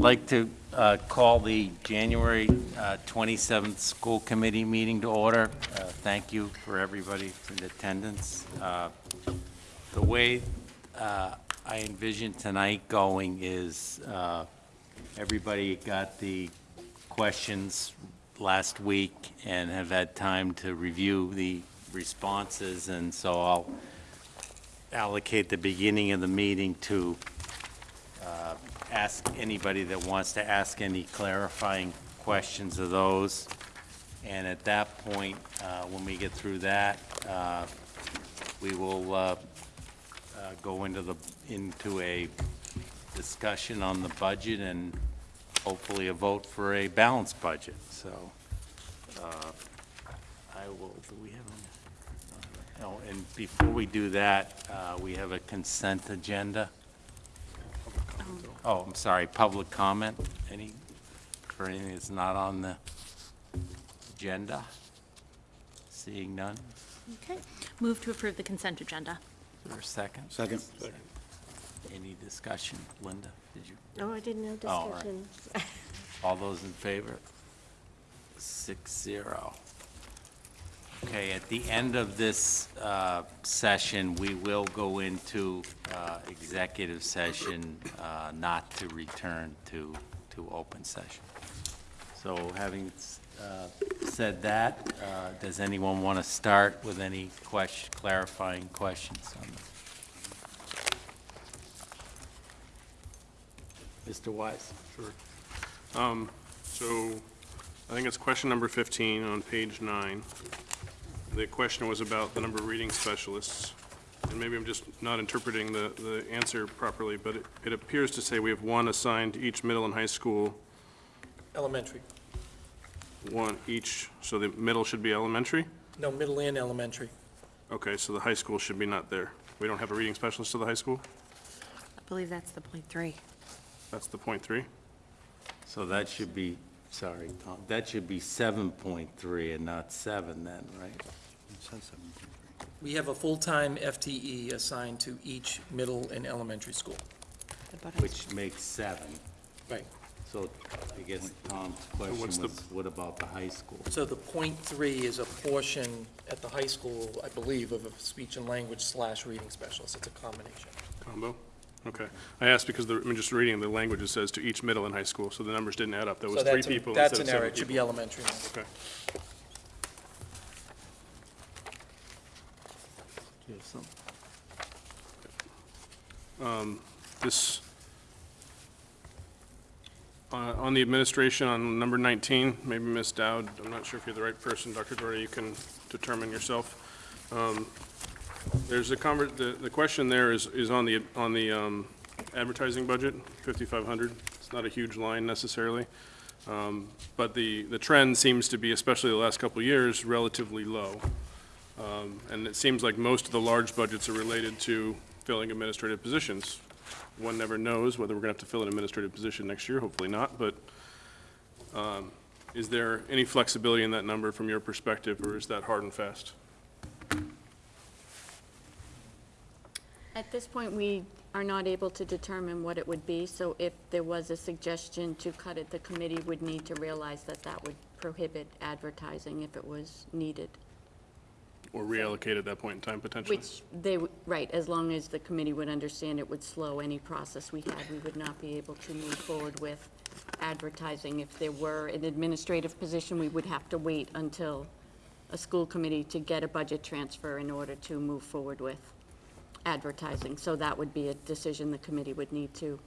like to uh, call the January uh, 27th school committee meeting to order. Uh, Thank you for everybody the attendance. Uh, The way uh, I envision tonight going is uh, everybody got the questions last week and have had time to review the responses, and so I'll allocate the beginning of the meeting to ask anybody that wants to ask any clarifying questions of those. And at that point, uh, when we get through that, uh, we will uh, uh, go into the, into a discussion on the budget and hopefully a vote for a balanced budget. So uh, I will, do we have any? Oh, and before we do that, uh, we have a consent agenda. Oh, I'm sorry, public comment, any, for anything that's not on the agenda? Seeing none, Okay. Move to approve the consent agenda. is there a second? Second. Any discussion? Linda, did you, No, I didn't know Oh, all right. discussion. all those in favor? Six zero. Okay, at the end of this uh, session, we will go into uh, executive session, uh, not to return to, to open session. So having uh, said that, uh, does anyone want to start with any question, clarifying questions on this? Mr. Wise? Sure. Um, So I think it's question number 15 on page nine. The question was about the number of reading specialists. And maybe I'm just not interpreting the, the answer properly, but it, it appears to say we have one assigned to each middle and high school, Elementary. one each, so the middle should be elementary? No, middle and elementary. Okay, so the high school should be not there. We don't have a reading specialist to the high school? I believe that's the point three. That's the point three? So that should be, sorry, Tom, that should be 7.3 and not 7 then, right? We have a full-time FTE assigned to each middle and elementary school. Which makes 7. Right. So I guess Tom's question what's the- was, what about the high school? So the point three is a portion at the high school, I believe, of a speech and language slash reading specialist. It's a combination. Combo? Okay. I asked because the, I'm just reading the language, it says to each middle and high school, so the numbers didn't add up. There was So three that's a- people That's an error. It should be elementary now. Okay. You some? This, uh, on the administration, on number 19, maybe Ms. Dowd, I'm not sure if you're the right person, Dr. Doherty, you can determine yourself. Um, There's a the, the question there is, is on the, on the um, advertising budget, 5,500. It's not a huge line necessarily. Um, But the, the trend seems to be, especially the last couple years, relatively low. Um, And it seems like most of the large budgets are related to filling administrative positions. One never knows whether we're going to have to fill an administrative position next year, hopefully not, but um, is there any flexibility in that number from your perspective, or is that hard and fast? At this point, we are not able to determine what it would be, so if there was a suggestion to cut it, the committee would need to realize that that would prohibit advertising if it was needed. Or reallocate at that point in time potentially? Which they, w- right, as long as the committee would understand it would slow any process we had, we would not be able to move forward with advertising. If there were an administrative position, we would have to wait until a school committee to get a budget transfer in order to move forward with advertising. So that would be a decision the committee would need to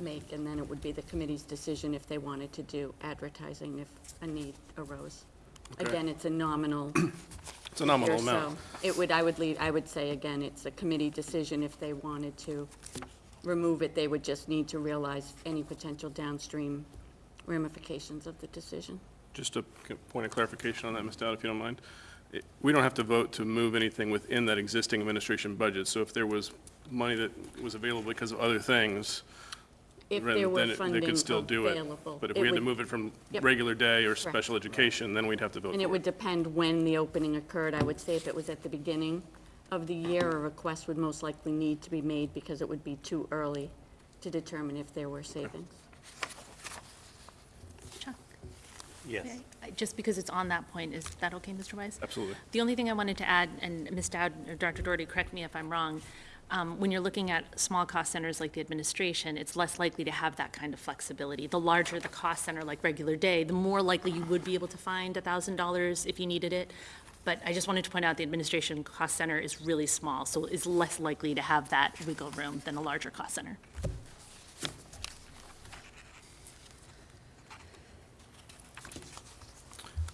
make, and then it would be the committee's decision if they wanted to do advertising if a need arose. Okay. Again, it's a nominal It's a nominal figure, amount. so It would, I would leave, I would say, again, it's a committee decision. If they wanted to remove it, they would just need to realize any potential downstream ramifications of the decision. Just a point of clarification on that, Ms. Dowd, if you don't mind. It- We don't have to vote to move anything within that existing administration budget, so if there was money that was available because of other things, if there were funding They could still do it. available. But if we had to move it from Yep. regular day or special education, then we'd have to vote And it would depend when the opening occurred. I would say if it was at the beginning of the year, a request would most likely need to be made because it would be too early to determine if there were savings. Chuck? Yes. Just because it's on that point, is that okay, Mr. Wise? Absolutely. The only thing I wanted to add, and Ms. Dowd, or Dr. Doherty, correct me if I'm wrong, um, when you're looking at small cost centers like the administration, it's less likely to have that kind of flexibility. The larger the cost center, like regular day, the more likely you would be able to find $1,000 if you needed it. But I just wanted to point out, the administration cost center is really small, so is less likely to have that wiggle room than a larger cost center.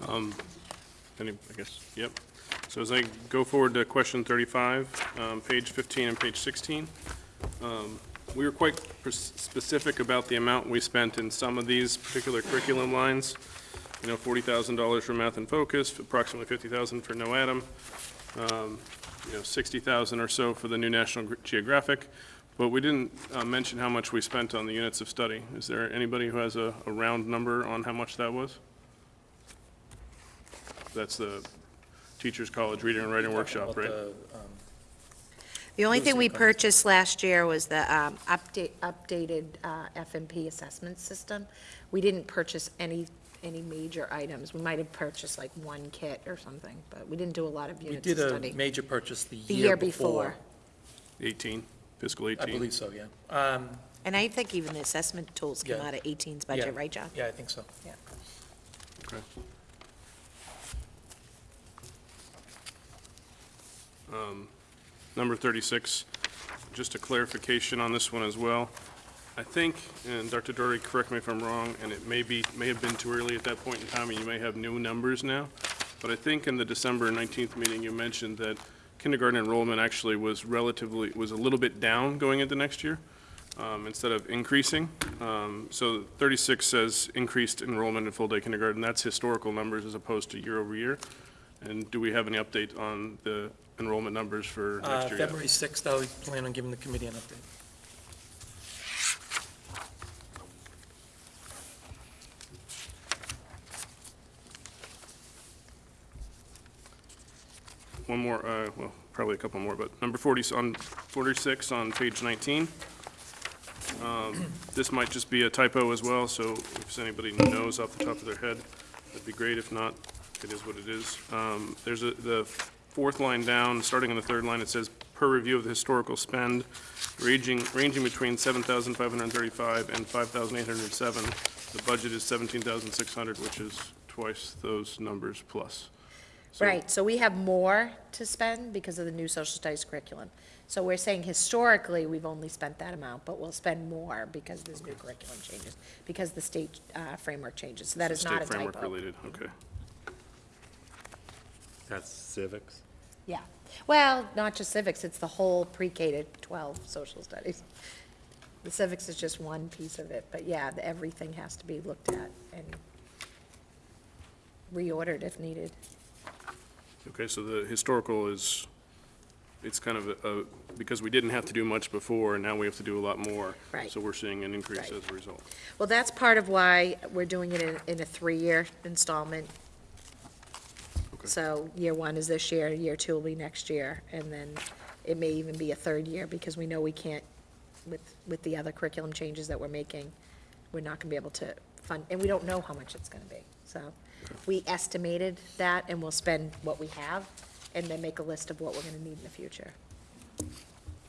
Um, Any, I guess, yep. So as I go forward to question 35, um, page 15 and page 16, um, we were quite specific about the amount we spent in some of these particular curriculum lines. You know, $40,000 for Math in Focus, approximately 50,000 for No Adam, um, you know, 60,000 or so for the new National Geographic, but we didn't uh, mention how much we spent on the units of study. Is there anybody who has a a round number on how much that was? That's the Teachers College Reading and Writing Workshop, right? the, um, The only thing we purchased last year was the um, update, updated uh, F&P assessment system. We didn't purchase any, any major items. We might have purchased like one kit or something, but we didn't do a lot of We units of did a study. major purchase the The year year before. Uh, 18, fiscal I 18. believe so, yeah. Um, And I think even the assessment tools came Yeah. out of 18's yeah. budget, right, John? Yeah, I think so. Okay. Um, Number 36, just a clarification on this one as well. I think, and Dr. Doherty, correct me if I'm wrong, and it may be, may have been too early at that point in time, and you may have new numbers now, but I think in the December 19th meeting, you mentioned that kindergarten enrollment actually was relatively, was a little bit down going into next year, um, instead of increasing. Um, So 36 says increased enrollment in full-day kindergarten, that's historical numbers as opposed to year over year. And do we have any update on the enrollment numbers for Uh, next year yet? February 6th, I'll plan on giving the committee an update. One more, uh, well, probably a couple more, but number 40, on 46 on page 19. Um, This might just be a typo as well, so if anybody knows off the top of their head, that'd be great. If not, it is what it is. Um, There's a, the fourth line down, starting on the third line, it says, per review of the historical spend, ranging, ranging between 7,535 and 5,807. The budget is 17,600, which is twice those numbers plus. So- Right, so we have more to spend because of the new social studies curriculum. So we're saying historically, we've only spent that amount, but we'll spend more because there's new curriculum changes, because the state uh, framework changes. So that is not a State framework typo. related, okay. That's civics. Yeah, well, not just civics, it's the whole pre-K to 12 social studies. The civics is just one piece of it, but yeah, the- everything has to be looked at and reordered if needed. Okay, so the historical is, it's kind of a, a- because we didn't have to do much before, and now we have to do a lot more. Right. So we're seeing an increase Right. as a result. Well, that's part of why we're doing it in, in a three-year installment. So year one is this year, year two will be next year, and then it may even be a third year, because we know we can't, with, with the other curriculum changes that we're making, we're not gonna be able to fund, and we don't know how much it's gonna be, so. We estimated that, and we'll spend what we have, and then make a list of what we're gonna need in the future.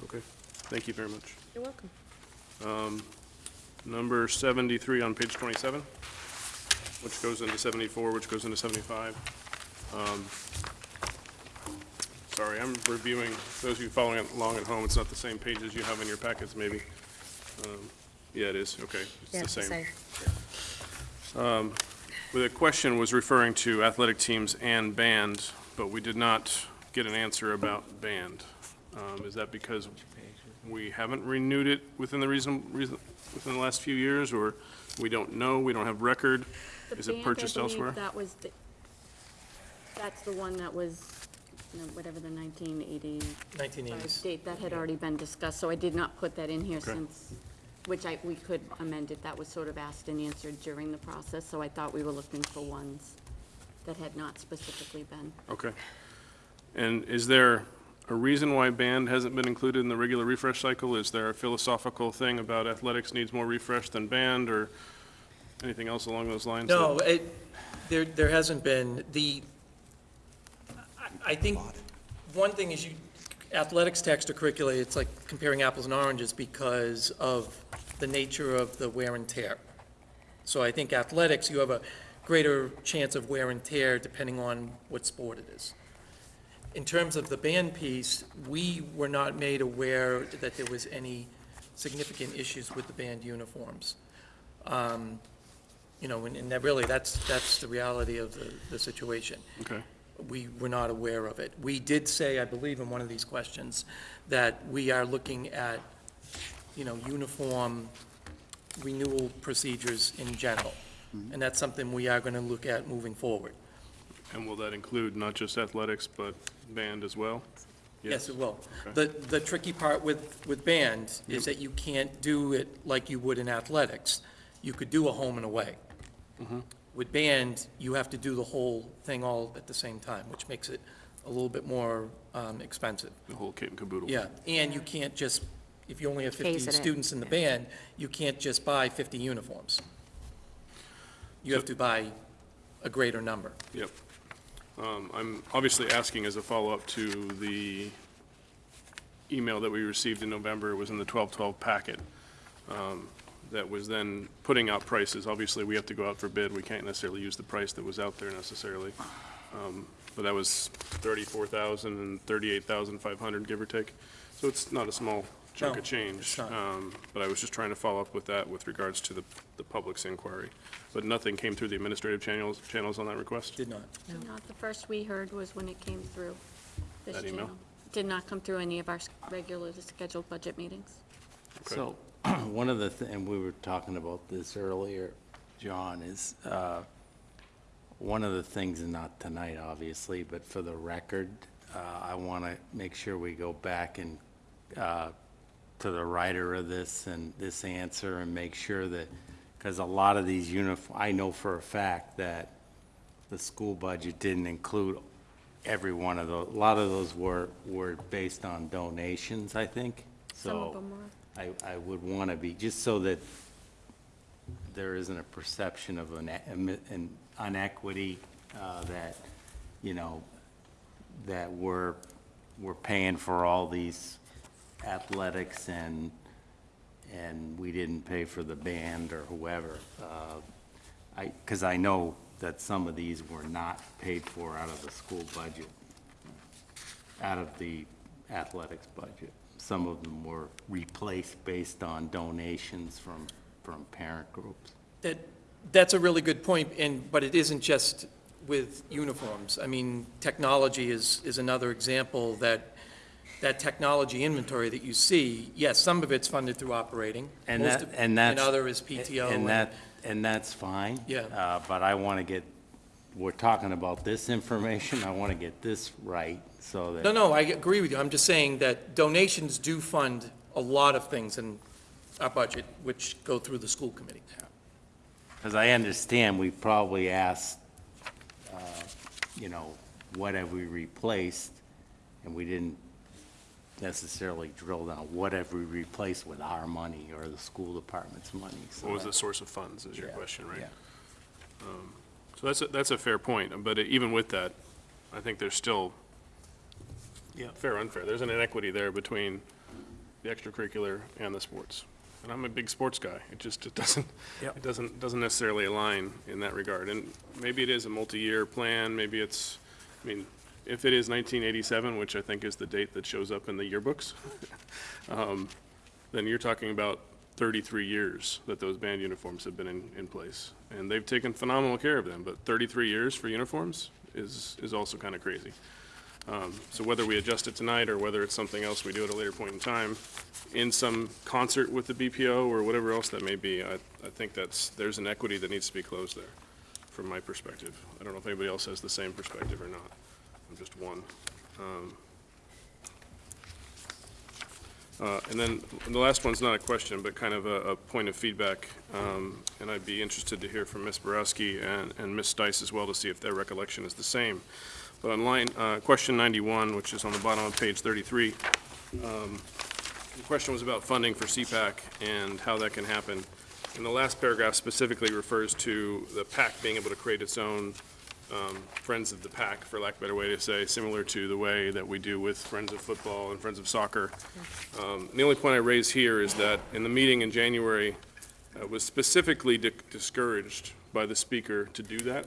Okay, thank you very much. You're welcome. Um, number 73 on page 27, which goes into 74, which goes into 75. Um, Sorry, I'm reviewing, those of you following along at home, it's not the same pages you have in your packets, maybe. Um, Yeah, it is, okay, Yeah, it's the same. same. Well, The question was referring to athletic teams and band, but we did not get an answer about band. Um, Is that because we haven't renewed it within the reason, reason- within the last few years, or we don't know, we don't have record? The Is it band, I purchased believe elsewhere? That was, the- that's the one that was, you know, whatever the 1985 1980s. date, that had already been discussed, so I did not put that in here Okay. since, which I, we could amend it, that was sort of asked and answered during the process, so I thought we were looking for ones that had not specifically been. Okay. And is there a reason why band hasn't been included in the regular refresh cycle? Is there a philosophical thing about athletics needs more refresh than band, or anything else along those lines? No, it, There, there hasn't been, the, I- think, one thing is you, athletics to extracurricular, it's like comparing apples and oranges because of the nature of the wear and tear. So I think athletics, you have a greater chance of wear and tear depending on what sport it is. In terms of the band piece, we were not made aware that there was any significant issues with the band uniforms. Um, You know, and, and that really, that's, that's the reality of the, the situation. Okay. We were not aware of it. We did say, I believe in one of these questions, that we are looking at, you know, uniform renewal procedures in general. Mm-hmm. And that's something we are gonna look at moving forward. And will that include not just athletics, but band as well? Yes, it will. Okay. The, the tricky part with, with band is that you can't do it like you would in athletics. You could do a home and away. Mm-hmm. With band, you have to do the whole thing all at the same time, which makes it a little bit more um, expensive. The whole kit and caboodle? Yeah, and you can't just, if you only have 50 Phase it in. students in the band, you can't just buy 50 uniforms. You have to buy a greater number. Yep. Um, I'm obviously asking as a follow-up to the email that we received in November, it was in the 1212 packet, um, that was then putting out prices. Obviously, we have to go out for bid, we can't necessarily use the price that was out there necessarily. Um, But that was 34,000 and 38,500, give or take. So it's not a small chunk No, of change. not. Um, But I was just trying to follow up with that with regards to the, the public's inquiry. But nothing came through the administrative channels, channels on that request? Did not. Not the first we heard was when it came through this That email? channel. Did not come through any of our s- regularly scheduled budget meetings. So, one of the, thi- and we were talking about this earlier, John, is, uh, one of the things, and not tonight, obviously, but for the record, uh, I want to make sure we go back and, uh, to the writer of this and this answer and make sure that, because a lot of these uniform, I know for a fact that the school budget didn't include every one of those. A lot of those were, were based on donations, I think, so. Some of them were. I, I would want to be, just so that there isn't a perception of an, an inequity, uh, that, you know, that we're, we're paying for all these athletics and, and we didn't pay for the band or whoever. Uh, I, because I know that some of these were not paid for out of the school budget, out of the athletics budget. Some of them were replaced based on donations from, from parent groups. That, that's a really good point. and, but it isn't just with uniforms. I mean, technology is, is another example that, that technology inventory that you see, yes, some of it's funded through operating. And that, of- and that's. And other is PTO. And that, and that's fine. Yeah. Uh, but I want to get, we're talking about this information, I want to get this right, so that. No, no, I agree with you. I'm just saying that donations do fund a lot of things in our budget, which go through the school committee. Because I understand we probably asked, uh, you know, what have we replaced? And we didn't necessarily drill down, what have we replaced with our money or the school department's money? So What was the source of funds, is your Yeah, question, right? yeah. So that's, a- that's a fair point, but even with that, I think there's still, Yeah. fair, unfair, there's an inequity there between the extracurricular and the sports. And I'm a big sports guy, it just, it doesn't, Yep. it doesn't, doesn't necessarily align in that regard. And maybe it is a multi-year plan, maybe it's, I mean, if it is 1987, which I think is the date that shows up in the yearbooks, um, then you're talking about 33 years that those band uniforms have been in, in place. And they've taken phenomenal care of them, but 33 years for uniforms is, is also kind of crazy. Um, So whether we adjust it tonight or whether it's something else we do at a later point in time, in some concert with the BPO or whatever else that may be, I, I think that's, there's an equity that needs to be closed there, from my perspective. I don't know if anybody else has the same perspective or not. I'm just one. Um, uh, And then, the last one's not a question, but kind of a, a point of feedback. Um, And I'd be interested to hear from Ms. Borawski and, and Ms. Stice as well to see if their recollection is the same. But on line, uh, question 91, which is on the bottom of page 33, um, the question was about funding for CPAC and how that can happen. And the last paragraph specifically refers to the PAC being able to create its own um, Friends of the PAC, for lack of a better way to say, similar to the way that we do with Friends of Football and Friends of Soccer. Um, The only point I raise here is that in the meeting in January, uh, was specifically di- discouraged by the speaker to do that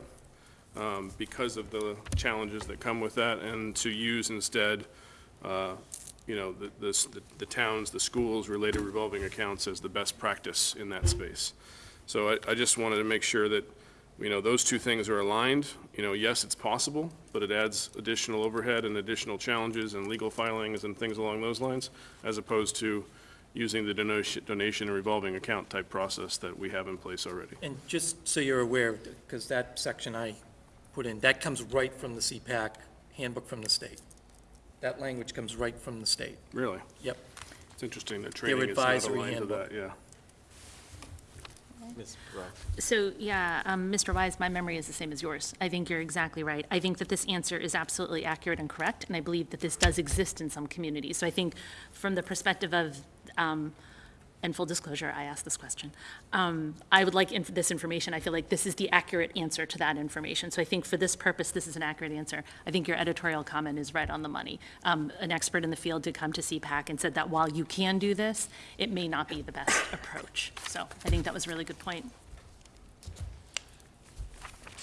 um, because of the challenges that come with that, and to use instead, uh, you know, the- the the towns, the schools related revolving accounts as the best practice in that space. So I, I just wanted to make sure that, you know, those two things are aligned. You know, yes, it's possible, but it adds additional overhead and additional challenges and legal filings and things along those lines, as opposed to using the donation, donation and revolving account type process that we have in place already. And just so you're aware, because that section I put in, that comes right from the CPAC handbook from the state. That language comes right from the state. Really? Yep. It's interesting that training is not advisory aligned to handbook. that, yeah. Ms. Ross. So, yeah, um, Mr. Wise, my memory is the same as yours. I think you're exactly right. I think that this answer is absolutely accurate and correct, and I believe that this does exist in some communities. So I think from the perspective of, um, and full disclosure, I asked this question, um, I would like inf- this information. I feel like this is the accurate answer to that information. So I think for this purpose, this is an accurate answer. I think your editorial comment is right on the money. Um, An expert in the field did come to CPAC and said that while you can do this, it may not be the best approach. So I think that was a really good point.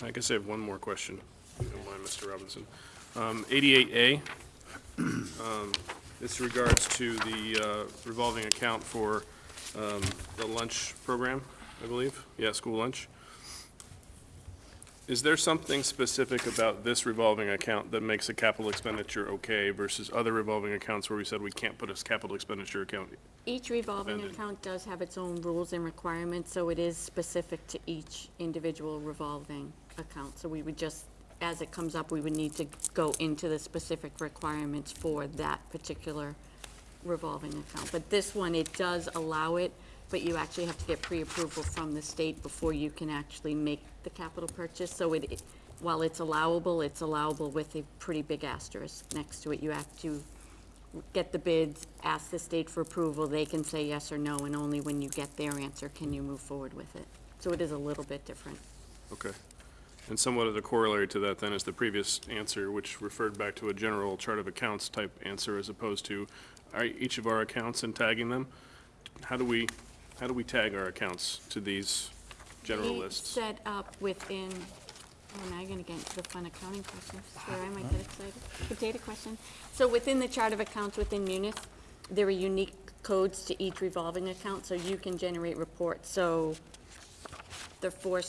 I guess I have one more question, if you don't mind, Mr. Robinson. Um, 88A, um, this regards to the uh, revolving account for um, the lunch program, I believe. Yeah, school lunch. Is there something specific about this revolving account that makes a capital expenditure okay versus other revolving accounts where we said we can't put a capital expenditure account? Each revolving Amended. account does have its own rules and requirements, so it is specific to each individual revolving account. So we would just, as it comes up, we would need to go into the specific requirements for that particular revolving account. But this one, it does allow it, but you actually have to get pre-approval from the state before you can actually make the capital purchase. So it, while it's allowable, it's allowable with a pretty big asterisk next to it. You have to get the bids, ask the state for approval, they can say yes or no, and only when you get their answer can you move forward with it. So it is a little bit different. Okay. And somewhat of the corollary to that then is the previous answer, which referred back to a general chart of accounts type answer as opposed to our- each of our accounts and tagging them. How do we, how do we tag our accounts to these general We lists? Set up within, oh, now you're gonna get into the fun accounting questions, where I might get excited. The data question. So within the chart of accounts within Munis, there are unique codes to each revolving account, so you can generate reports. So the four,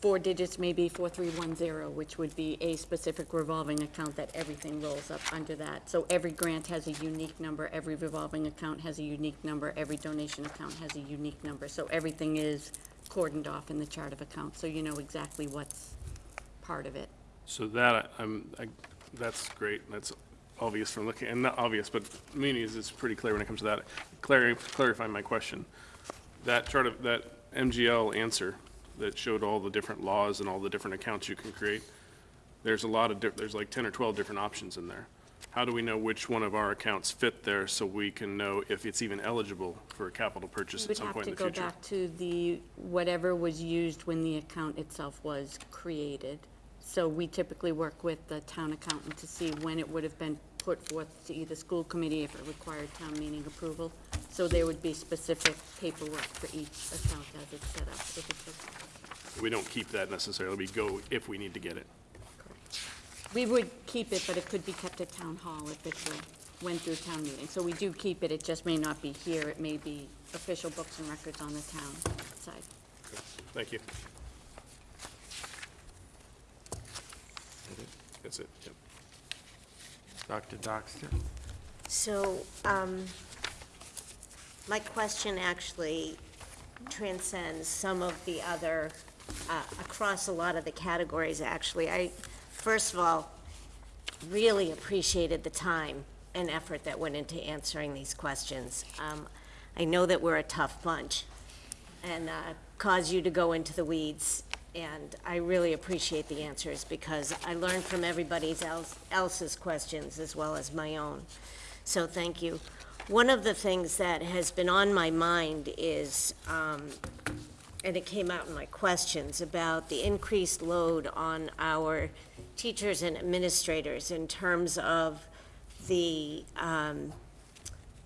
four digits may be 4310, which would be a specific revolving account that everything rolls up under that. So every grant has a unique number, every revolving account has a unique number, every donation account has a unique number. So everything is cordoned off in the chart of accounts, so you know exactly what's part of it. So that, I'm, I, that's great, that's obvious from looking, and not obvious, but Munis is pretty clear when it comes to that. Clar- Clarifying my question, that chart of, that MGL answer that showed all the different laws and all the different accounts you can create, there's a lot of, there's like 10 or 12 different options in there. How do we know which one of our accounts fit there so we can know if it's even eligible for a capital purchase at some point in the future? We have to go back to the, whatever was used when the account itself was created. So we typically work with the town accountant to see when it would have been put forth to either school committee if it required town meeting approval. So there would be specific paperwork for each account as it's set up. If it's a- We don't keep that necessarily, we go if we need to get it. We would keep it, but it could be kept at town hall if it were- went through town meeting. So we do keep it, it just may not be here, it may be official books and records on the town side. Thank you. That's it, yep. Dr. Dockser? So, um, my question actually transcends some of the other, uh, across a lot of the categories, actually. I, first of all, really appreciated the time and effort that went into answering these questions. Um, I know that we're a tough bunch and uh, cause you to go into the weeds, and I really appreciate the answers because I learned from everybody else, else's questions as well as my own. So thank you. One of the things that has been on my mind is um, and it came out in my questions, about the increased load on our teachers and administrators in terms of the, um,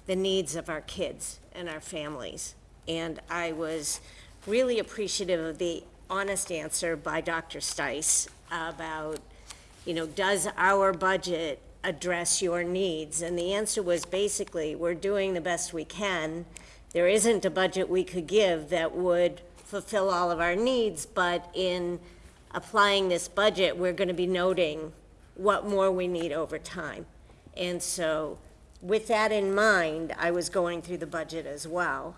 the needs of our kids and our families. And I was really appreciative of the honest answer by Dr. Stice about, you know, does our budget address your needs? And the answer was basically, we're doing the best we can. There isn't a budget we could give that would fulfill all of our needs, but in applying this budget, we're going to be noting what more we need over time. And so, with that in mind, I was going through the budget as well.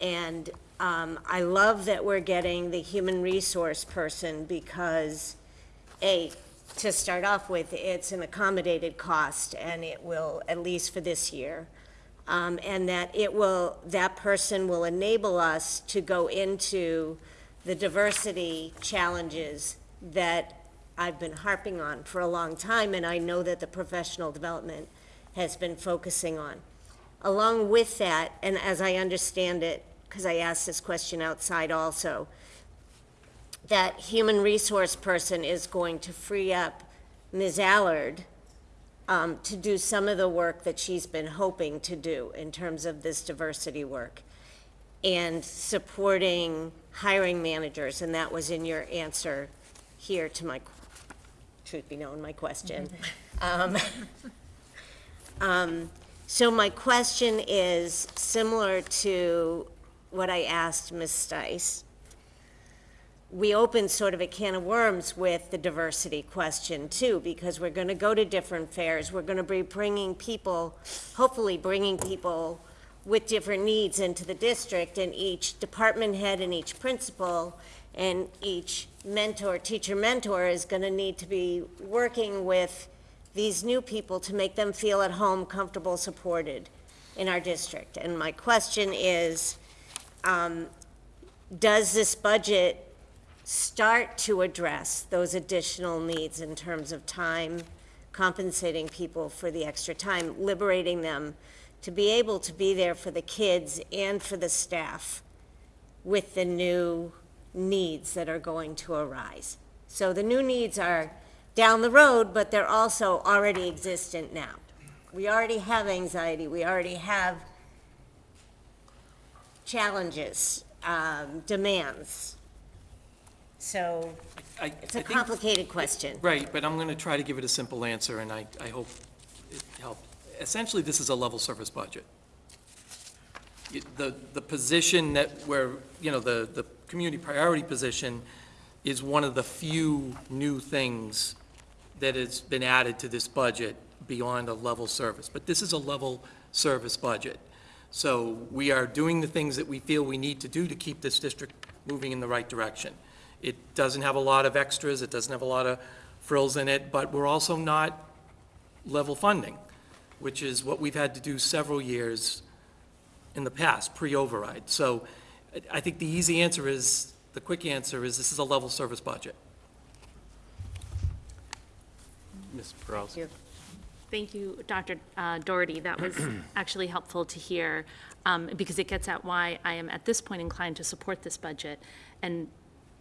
And um, I love that we're getting the human resource person because, A, to start off with, it's an accommodated cost, and it will, at least for this year, um, and that it will, that person will enable us to go into the diversity challenges that I've been harping on for a long time, and I know that the professional development has been focusing on. Along with that, and as I understand it, because I asked this question outside also, that human resource person is going to free up Ms. Allard um, to do some of the work that she's been hoping to do in terms of this diversity work and supporting hiring managers, and that was in your answer here to my, truth be known, my question. Um, um, So my question is similar to what I asked Ms. Stice. We open sort of a can of worms with the diversity question too, because we're going to go to different fairs. We're going to be bringing people, hopefully bringing people with different needs into the district, and each department head and each principal and each mentor, teacher mentor is going to need to be working with these new people to make them feel at home, comfortable, supported in our district. And my question is, um, does this budget start to address those additional needs in terms of time, compensating people for the extra time, liberating them to be able to be there for the kids and for the staff with the new needs that are going to arise. So the new needs are down the road, but they're also already existent now. We already have anxiety, we already have challenges, um, demands. So I- it's a think- complicated question. Right, but I'm going to try to give it a simple answer, and I, I hope it helped. Essentially, this is a level service budget. The, the position that where, you know, the, the community priority position is one of the few new things that has been added to this budget beyond a level service. But this is a level service budget. So we are doing the things that we feel we need to do to keep this district moving in the right direction. It doesn't have a lot of extras, it doesn't have a lot of frills in it, but we're also not level funding, which is what we've had to do several years in the past, pre-override. So I- I think the easy answer is, the quick answer is, this is a level service budget. Ms. Peralta? you. Thank you, Dr. uh, Doherty. That was actually helpful to hear, um, because it gets at why I am at this point inclined to support this budget. And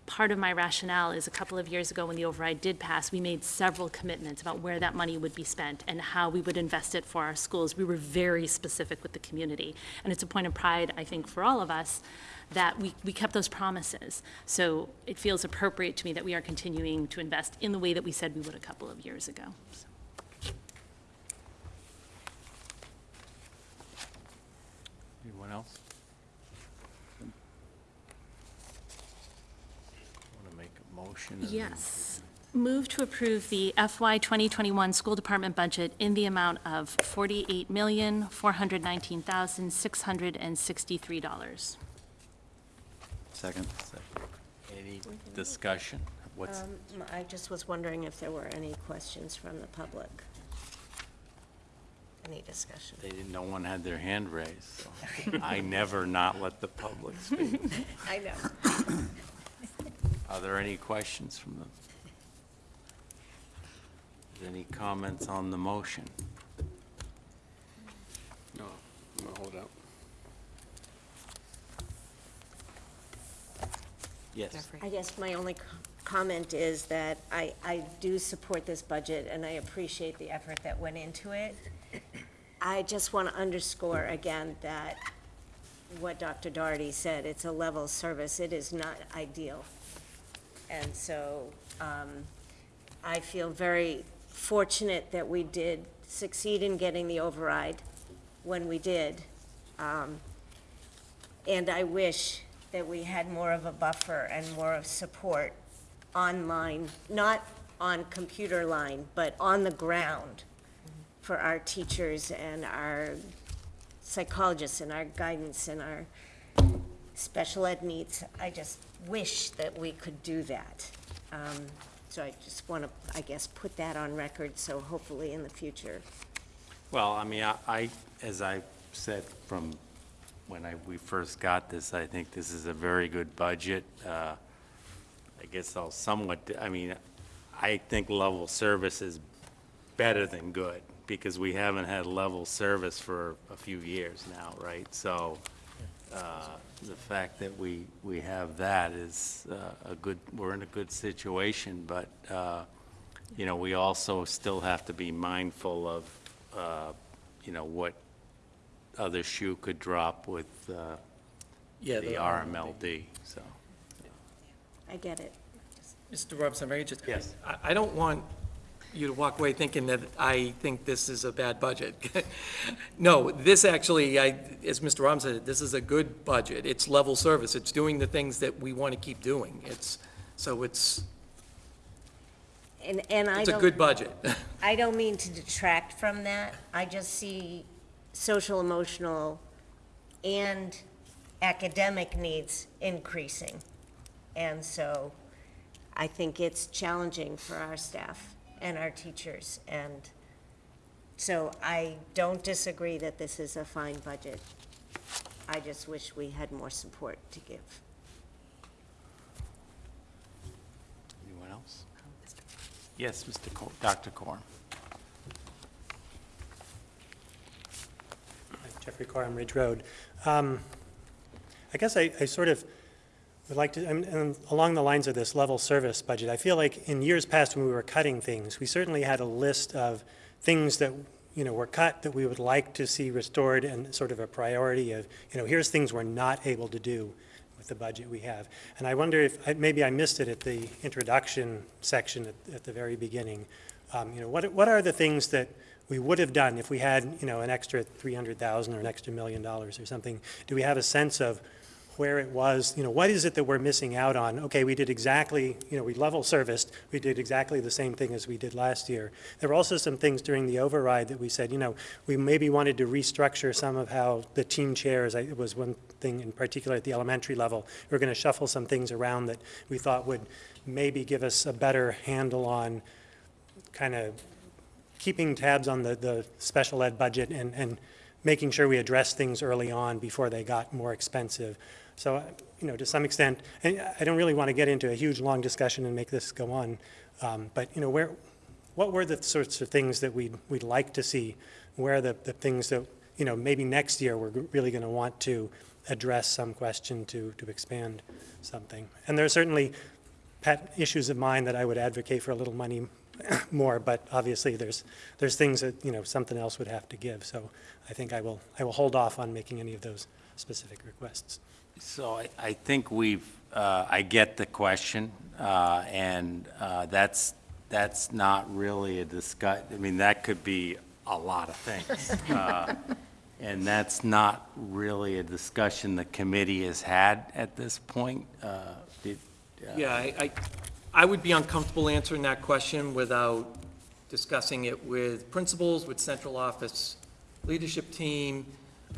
part of my rationale is a couple of years ago, when the override did pass, we made several commitments about where that money would be spent and how we would invest it for our schools. We were very specific with the community. And it's a point of pride, I think, for all of us, that we, we kept those promises. So it feels appropriate to me that we are continuing to invest in the way that we said we would a couple of years ago. So. Anyone else? Want to make a motion? and then- Yes. Move to approve the FY 2021 school department budget in the amount of $48,419,663. Second. Any discussion? What's, Um, I just was wondering if there were any questions from the public. Any discussion? they didn't, no one had their hand raised, so I never not let the public speak. I know. Are there any questions from the? Any comments on the motion? No, I'm going to hold out. Yes. I guess my only co- comment is that I, I do support this budget, and I appreciate the effort that went into it. I just want to underscore again that what Dr. Doherty said, it's a level service, it is not ideal. And so, um, I feel very fortunate that we did succeed in getting the override when we did. Um, And I wish that we had more of a buffer and more of support online, not on computer line, but on the ground for our teachers and our psychologists and our guidance and our special ed needs. I just wish that we could do that. Um, So I just want to, I guess, put that on record, so hopefully in the future. Well, I mean, I, I- as I said from when I, we first got this, I think this is a very good budget. Uh, I guess I'll somewhat, I mean, I think level service is better than good, because we haven't had level service for a few years now, right? So, uh, the fact that we, we have that is uh, a good, we're in a good situation, but, uh, you know, we also still have to be mindful of, uh, you know, what other shoe could drop with uh, Yeah, the RMLD, so. I get it. Mr. Robinson, may I just? Yes. I, I don't want you to walk away thinking that I think this is a bad budget. No, this actually, I, as Mr. Robinson said, this is a good budget. It's level service. It's doing the things that we want to keep doing. It's, so it's, And, and I it's a don't. good budget. I don't mean to detract from that. I just see social, emotional, and academic needs increasing. And so I think it's challenging for our staff and our teachers. And so I don't disagree that this is a fine budget. I just wish we had more support to give. Anyone else? Yes, Mr. Cor, Dr. Corn. Jeffrey Corum, Ridge Road. Um, I guess I, I sort of would like to, and- along the lines of this level service budget, I feel like in years past when we were cutting things, we certainly had a list of things that, you know, were cut that we would like to see restored and sort of a priority of, you know, here's things we're not able to do with the budget we have. And I wonder if, maybe I missed it at the introduction section at, at the very beginning. Um, You know, what, what are the things that we would have done if we had, you know, an extra 300,000 or an extra million dollars or something? Do we have a sense of where it was, you know, what is it that we're missing out on? Okay, we did exactly, you know, we level serviced, we did exactly the same thing as we did last year. There were also some things during the override that we said, you know, we maybe wanted to restructure some of how the team chairs, I- it was one thing in particular at the elementary level. We We're going to shuffle some things around that we thought would maybe give us a better handle on kind of keeping tabs on the, the special ed budget and, and making sure we address things early on before they got more expensive. So, uh, you know, to some extent, and I don't really want to get into a huge, long discussion and make this go on, um, but, you know, where, what were the sorts of things that we'd, we'd like to see? Where are the, the things that, you know, maybe next year we're really going to want to address some question to, to expand something? And there are certainly pet issues of mine that I would advocate for a little money more, but obviously there's, there's things that, you know, something else would have to give. So I think I will, I will hold off on making any of those specific requests. So I, I think we've, uh, I get the question, uh, and uh, that's, that's not really a discuss, I mean, that could be a lot of things. Uh, And that's not really a discussion the committee has had at this point. Uh, did- Yeah, I, I, I would be uncomfortable answering that question without discussing it with principals, with central office leadership team.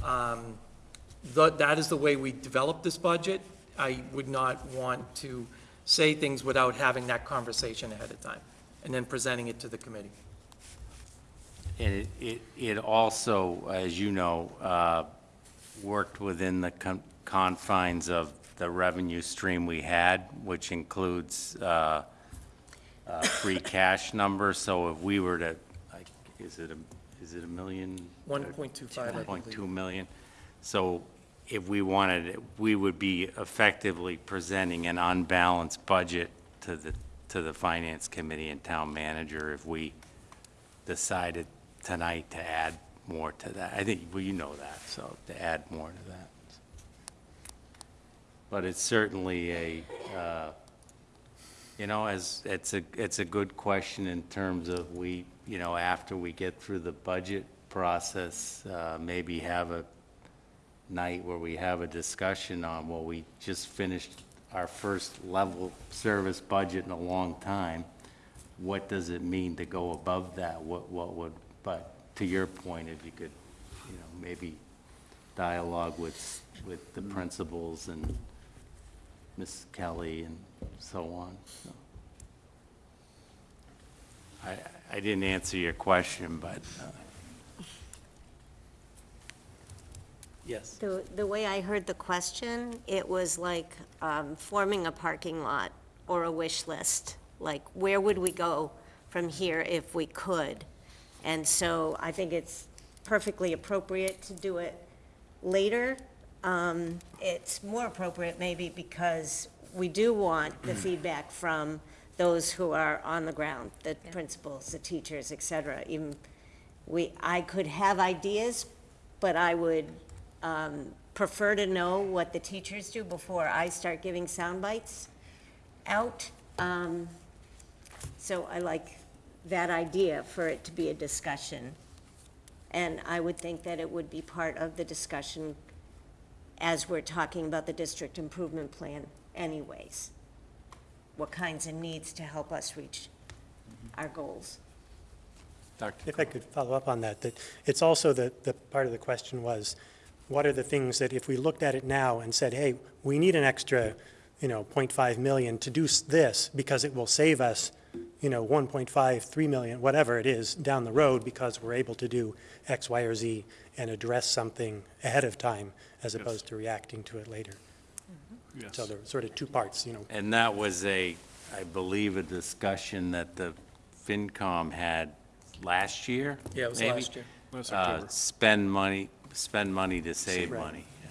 Um, tha- That is the way we developed this budget. I would not want to say things without having that conversation ahead of time, and then presenting it to the committee. And it, it, it also, as you know, uh, worked within the con- confines of the revenue stream we had, which includes uh, uh, free cash number. So if we were to, like, is it a, is it a million? 1.25, I believe. 1.2 million. So if we wanted, it, we would be effectively presenting an unbalanced budget to the, to the finance committee and town manager if we decided tonight to add more to that. I think, well, you know that, so to add more to that. But it's certainly a, uh, you know, as, it's a, it's a good question in terms of we, you know, after we get through the budget process, uh, maybe have a night where we have a discussion on, well, we just finished our first level service budget in a long time. What does it mean to go above that? What, what would, but to your point, if you could, you know, maybe dialogue with, with the principals and Ms. Kelly and so on. so. I, I didn't answer your question, but, uh, yes. The, the way I heard the question, it was like um, forming a parking lot or a wish list. Like, where would we go from here if we could? And so I think it's perfectly appropriate to do it later. Um, It's more appropriate maybe because we do want the feedback from those who are on the ground, the principals, the teachers, et cetera. Even, we, I could have ideas, but I would um, prefer to know what the teachers do before I start giving sound bites out. Um, So I like that idea for it to be a discussion. And I would think that it would be part of the discussion as we're talking about the district improvement plan anyways. What kinds of needs to help us reach our goals. Dr. If I could follow up on that, that it's also the, the part of the question was, what are the things that if we looked at it now and said, hey, we need an extra, you know, 0.5 million to do this because it will save us, you know, 1.5, 3 million, whatever it is, down the road because we're able to do X, Y, or Z and address something ahead of time as Yes. opposed to reacting to it later. Yes. So there are sort of two parts, you know, And that was a, I believe, a discussion that the FinCom had last year? Yeah, it was maybe? last year. Last Uh, October. Spend money, spend money to save Right. money. yeah.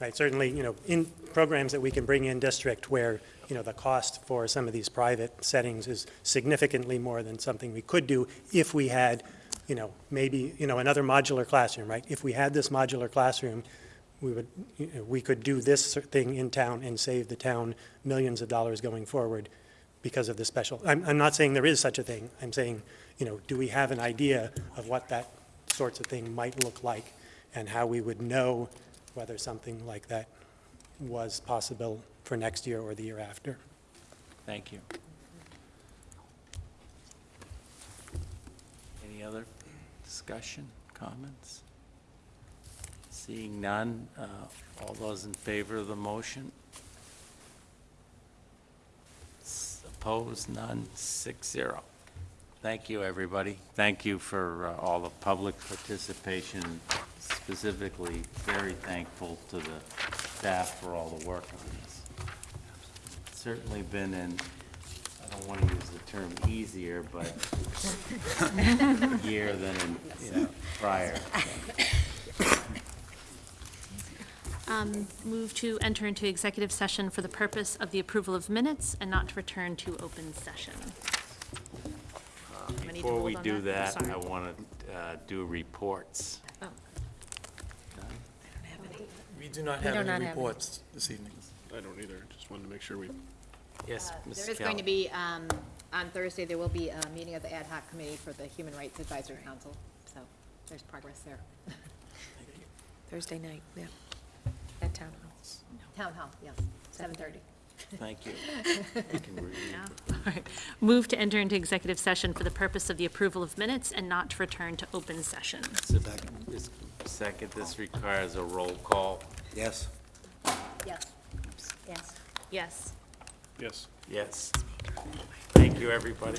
Right, certainly, you know, in programs that we can bring in district where, you know, the cost for some of these private settings is significantly more than something we could do if we had, you know, maybe, you know, another modular classroom, right? If we had this modular classroom, we would, you know, we could do this thing in town and save the town millions of dollars going forward because of the special, I'm, I'm not saying there is such a thing. I'm saying, you know, do we have an idea of what that sorts of thing might look like and how we would know whether something like that was possible for next year or the year after? Thank you. Any other discussion, comments? Seeing none, uh, all those in favor of the motion? Opposed, none, six zero. Thank you, everybody. Thank you for uh, all the public participation, specifically very thankful to the staff for all the work on this. Certainly been in, I don't want to use the term easier, but year than in, you know, prior. Um, Move to enter into executive session for the purpose of the approval of minutes and not to return to open session. Do I need to Before hold we on do that, Sorry. I want to do reports. Oh. We do not We have do not any have reports this evening. I don't either, just wanted to make sure we, Yes, Uh, Mrs. There is going to Kelly. be, um, on Thursday, there will be a meeting of the ad hoc committee for the Human Rights Advisory Council, so there's progress there. Thursday night, yeah, at Town Hall. Town Hall, yes, seven thirty. Thank you. We can review. Yeah. All right. Move to enter into executive session for the purpose of the approval of minutes and not to return to open session. Second, this requires a roll call. Yes? Yes. Yes. Yes. yes. Yes. Thank you, everybody.